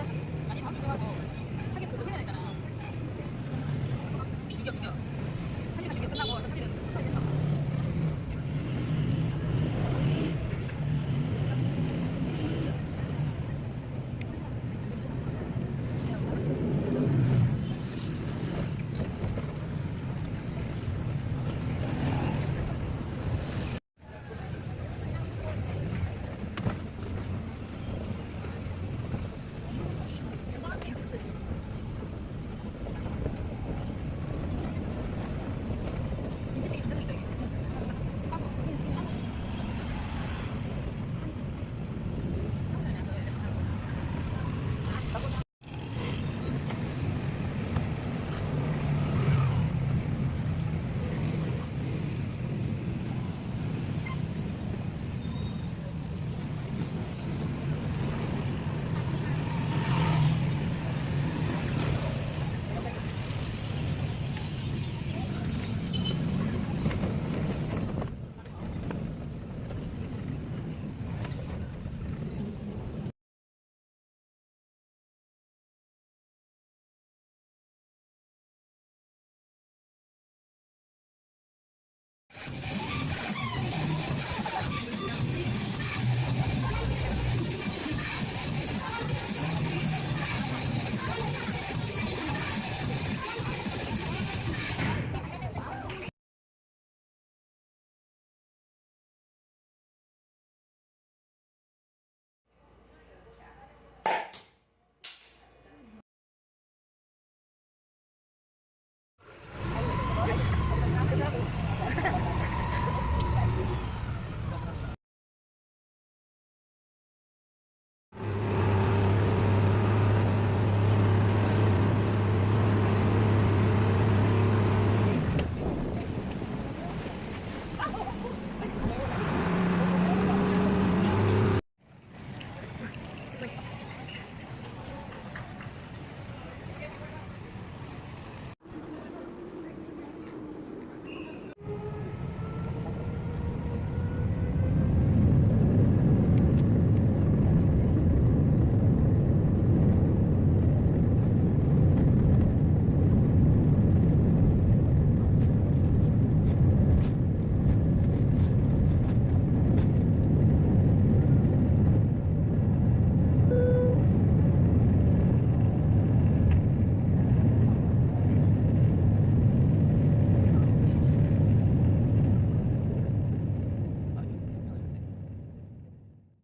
Bye-bye.